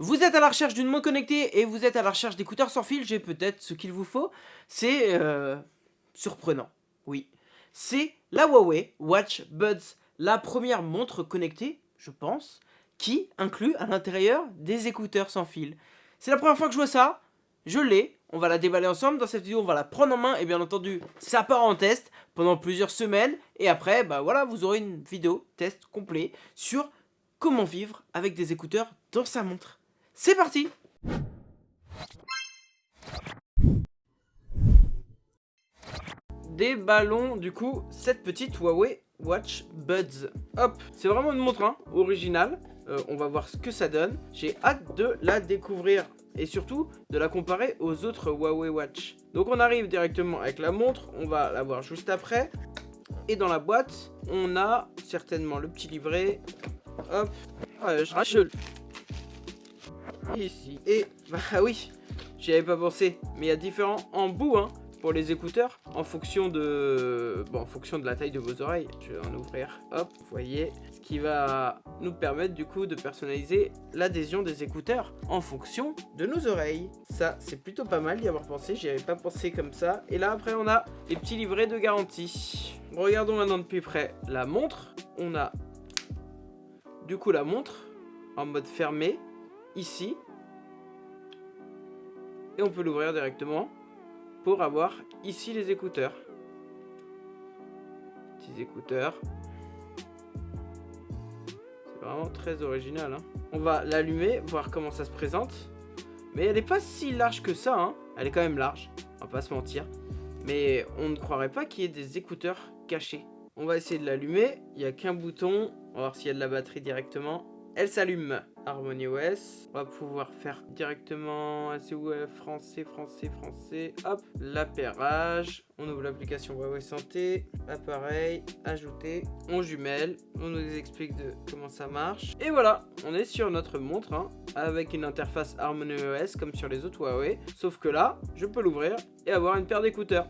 Vous êtes à la recherche d'une montre connectée et vous êtes à la recherche d'écouteurs sans fil, j'ai peut-être ce qu'il vous faut. C'est euh, surprenant, oui. C'est la Huawei Watch Buds, la première montre connectée, je pense, qui inclut à l'intérieur des écouteurs sans fil. C'est la première fois que je vois ça, je l'ai, on va la déballer ensemble, dans cette vidéo on va la prendre en main et bien entendu ça part en test pendant plusieurs semaines et après bah voilà vous aurez une vidéo test complet sur comment vivre avec des écouteurs dans sa montre. C'est parti Déballons du coup cette petite Huawei Watch Buds. Hop, c'est vraiment une montre hein, originale. Euh, on va voir ce que ça donne. J'ai hâte de la découvrir et surtout de la comparer aux autres Huawei Watch. Donc on arrive directement avec la montre, on va la voir juste après. Et dans la boîte, on a certainement le petit livret. Hop, je rachète ici. Et, bah oui, j'y avais pas pensé, mais il y a différents embouts, hein, pour les écouteurs en fonction de bon, en fonction de la taille de vos oreilles. Je vais en ouvrir, hop, vous voyez, ce qui va nous permettre du coup de personnaliser l'adhésion des écouteurs en fonction de nos oreilles. Ça, c'est plutôt pas mal d'y avoir pensé, j'y avais pas pensé comme ça. Et là, après, on a les petits livrets de garantie. Regardons maintenant de plus près la montre. On a du coup la montre en mode fermé ici. Et on peut l'ouvrir directement pour avoir ici les écouteurs. Petits écouteurs. C'est vraiment très original. Hein. On va l'allumer, voir comment ça se présente. Mais elle n'est pas si large que ça. Hein. Elle est quand même large, on va pas se mentir. Mais on ne croirait pas qu'il y ait des écouteurs cachés. On va essayer de l'allumer. Il n'y a qu'un bouton. On va voir s'il y a de la batterie directement. Elle s'allume. Harmony OS. On va pouvoir faire directement ouais, français, français, français. Hop, l'appairage. On ouvre l'application Huawei Santé. Appareil, ajouter. On jumelle. On nous explique de comment ça marche. Et voilà, on est sur notre montre hein, avec une interface Harmony OS comme sur les autres Huawei. Sauf que là, je peux l'ouvrir et avoir une paire d'écouteurs.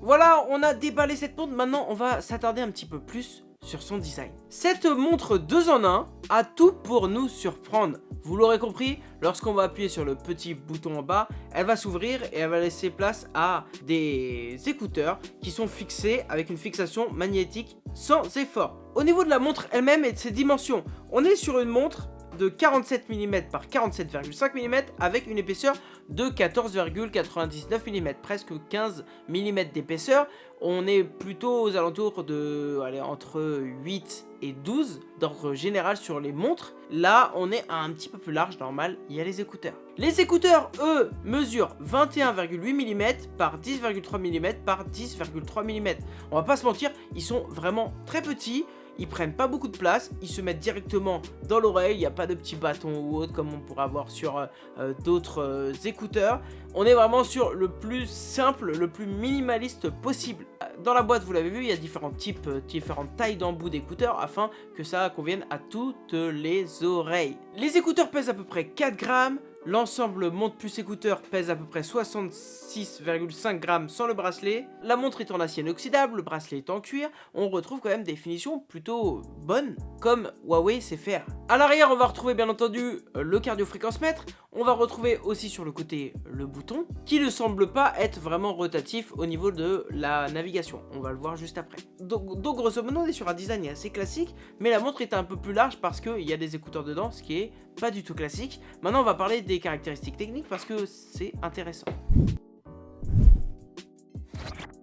Voilà, on a déballé cette montre. Maintenant, on va s'attarder un petit peu plus sur son design. Cette montre 2 en 1 a tout pour nous surprendre. Vous l'aurez compris, lorsqu'on va appuyer sur le petit bouton en bas, elle va s'ouvrir et elle va laisser place à des écouteurs qui sont fixés avec une fixation magnétique sans effort. Au niveau de la montre elle-même et de ses dimensions, on est sur une montre de 47 mm par 47,5 mm avec une épaisseur de 14,99 mm, presque 15 mm d'épaisseur. On est plutôt aux alentours de allez, entre 8 et 12 d'ordre général sur les montres. Là, on est un petit peu plus large, normal, il y a les écouteurs. Les écouteurs, eux, mesurent 21,8 mm par 10,3 mm par 10,3 mm. On va pas se mentir, ils sont vraiment très petits ils prennent pas beaucoup de place, ils se mettent directement dans l'oreille, il n'y a pas de petits bâtons ou autre comme on pourrait avoir sur euh, euh, d'autres euh, écouteurs. On est vraiment sur le plus simple, le plus minimaliste possible. Dans la boîte, vous l'avez vu, il y a différents types, différentes tailles d'embout d'écouteurs afin que ça convienne à toutes les oreilles. Les écouteurs pèsent à peu près 4 grammes, L'ensemble montre plus écouteur pèse à peu près 66,5 grammes sans le bracelet. La montre est en acier inoxydable, le bracelet est en cuir. On retrouve quand même des finitions plutôt bonnes, comme Huawei sait faire. A l'arrière, on va retrouver bien entendu le cardio-fréquence-mètre. On va retrouver aussi sur le côté le bouton, qui ne semble pas être vraiment rotatif au niveau de la navigation. On va le voir juste après. Donc, donc grosso modo, on est sur un design assez classique, mais la montre est un peu plus large parce qu'il y a des écouteurs dedans, ce qui est pas du tout classique. Maintenant, on va parler des caractéristiques techniques parce que c'est intéressant.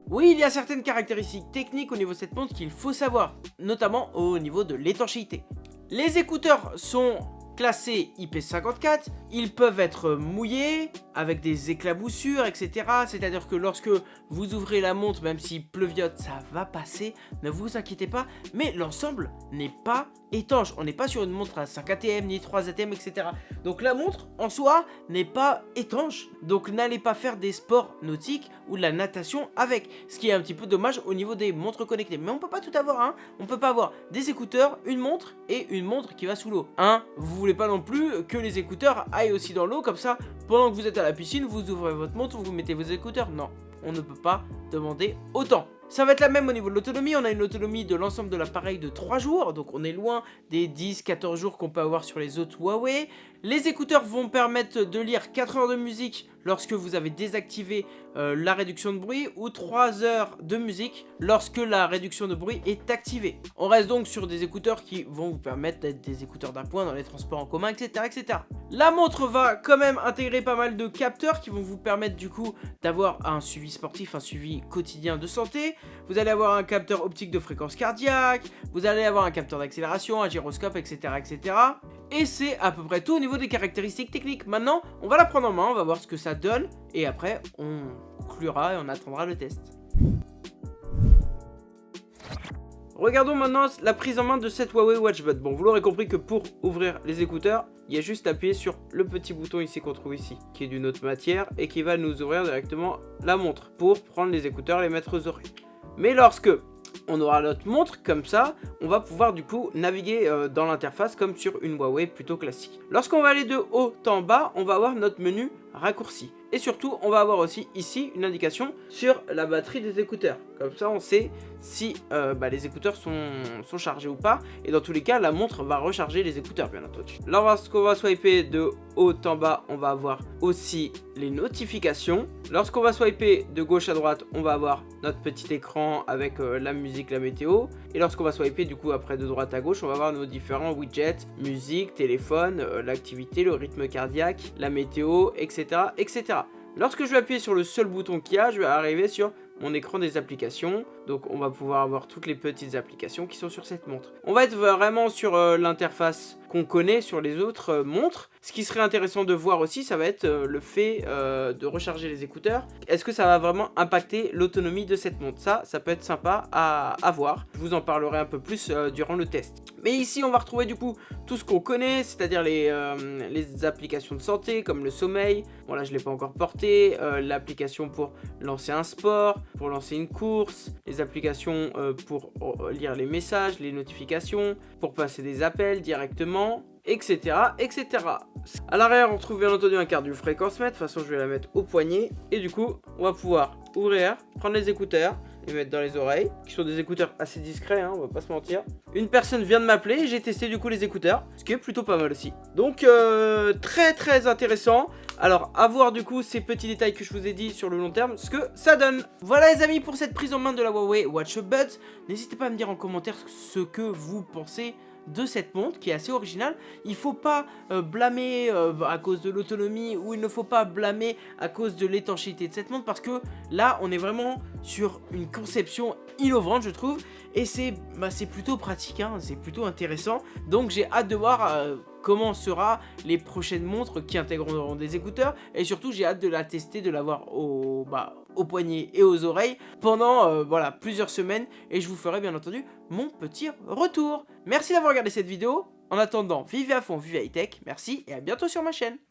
Oui, il y a certaines caractéristiques techniques au niveau de cette montre qu'il faut savoir, notamment au niveau de l'étanchéité. Les écouteurs sont classés IP54, ils peuvent être mouillés, avec des éclaboussures, etc. C'est-à-dire que lorsque vous ouvrez la montre, même si pleuviote, ça va passer, ne vous inquiétez pas, mais l'ensemble n'est pas étanche. On n'est pas sur une montre à 5 ATM, ni 3 ATM, etc. Donc la montre, en soi, n'est pas étanche. Donc n'allez pas faire des sports nautiques ou de la natation avec. Ce qui est un petit peu dommage au niveau des montres connectées. Mais on peut pas tout avoir, hein. On peut pas avoir des écouteurs, une montre et une montre qui va sous l'eau. Hein Vous voulez pas non plus que les écouteurs aillent aussi dans l'eau, comme ça, pendant que vous êtes à la piscine, vous ouvrez votre montre, vous mettez vos écouteurs. Non, on ne peut pas demander autant. Ça va être la même au niveau de l'autonomie, on a une autonomie de l'ensemble de l'appareil de 3 jours, donc on est loin des 10-14 jours qu'on peut avoir sur les autres Huawei. Les écouteurs vont permettre de lire 4 heures de musique lorsque vous avez désactivé euh, la réduction de bruit ou 3 heures de musique lorsque la réduction de bruit est activée. On reste donc sur des écouteurs qui vont vous permettre d'être des écouteurs d'appoint dans les transports en commun, etc., etc. La montre va quand même intégrer pas mal de capteurs qui vont vous permettre du coup d'avoir un suivi sportif, un suivi quotidien de santé. Vous allez avoir un capteur optique de fréquence cardiaque, vous allez avoir un capteur d'accélération, un gyroscope, etc. Et c'est à peu près tout au niveau des caractéristiques techniques. Maintenant, on va la prendre en main, on va voir ce que ça donne. Et après, on conclura et on attendra le test. Regardons maintenant la prise en main de cette Huawei WatchBud. Bon, vous l'aurez compris que pour ouvrir les écouteurs, il y a juste à appuyer sur le petit bouton ici qu'on trouve ici, qui est d'une autre matière et qui va nous ouvrir directement la montre pour prendre les écouteurs et les mettre aux oreilles. Mais lorsque on aura notre montre comme ça, on va pouvoir du coup naviguer euh, dans l'interface comme sur une Huawei plutôt classique. Lorsqu'on va aller de haut en bas, on va avoir notre menu raccourci. Et surtout, on va avoir aussi ici une indication sur la batterie des écouteurs. Comme ça, on sait si euh, bah, les écouteurs sont, chargés ou pas. Et dans tous les cas, la montre va recharger les écouteurs, bien entendu. Lorsqu'on va swiper de haut en bas, on va avoir aussi les notifications. Lorsqu'on va swiper de gauche à droite, on va avoir notre petit écran avec euh, la musique, la météo. Et lorsqu'on va swiper du coup après de droite à gauche, on va avoir nos différents widgets, musique, téléphone, euh, l'activité, le rythme cardiaque, la météo, etc. etc. Lorsque je vais appuyer sur le seul bouton qu'il y a, je vais arriver sur mon écran des applications. Donc on va pouvoir avoir toutes les petites applications qui sont sur cette montre. On va être vraiment sur euh, l'interface qu'on connaît sur les autres euh, montres. Ce qui serait intéressant de voir aussi, ça va être euh, le fait de recharger les écouteurs. Est-ce que ça va vraiment impacter l'autonomie de cette montre? Ça, ça peut être sympa à, à, voir. Je vous en parlerai un peu plus durant le test. Mais ici, on va retrouver du coup tout ce qu'on connaît, c'est-à-dire les, applications de santé comme le sommeil. Bon là, je ne l'ai pas encore porté. L'application pour lancer un sport, pour lancer une course, les applications euh, pour euh, lire les messages, les notifications, pour passer des appels directement, etc. etc. À l'arrière, on trouve bien entendu un carte du fréquence mètre. De toute façon, je vais la mettre au poignet. Et du coup, on va pouvoir ouvrir, prendre les écouteurs, les mettre dans les oreilles, qui sont des écouteurs assez discrets, hein, on va pas se mentir. Une personne vient de m'appeler, j'ai testé du coup les écouteurs, ce qui est plutôt pas mal aussi. Donc euh, très très intéressant. Alors à voir du coup ces petits détails que je vous ai dit sur le long terme, ce que ça donne. Voilà les amis pour cette prise en main de la Huawei Watch Buds. N'hésitez pas à me dire en commentaire ce que vous pensez de cette montre qui est assez originale. Il faut pas euh, blâmer euh, à cause de l'autonomie ou il ne faut pas blâmer à cause de l'étanchéité de cette montre parce que là on est vraiment sur une conception innovante je trouve et c'est bah, plutôt pratique, hein, c'est plutôt intéressant. Donc j'ai hâte de voir euh, comment sera les prochaines montres qui intégreront des écouteurs et surtout j'ai hâte de la tester, de l'avoir au, bah, au poignet et aux oreilles pendant euh, voilà, plusieurs semaines et je vous ferai bien entendu mon petit retour. Merci d'avoir regardé cette vidéo. En attendant, vivez à fond, vivez high tech, merci et à bientôt sur ma chaîne.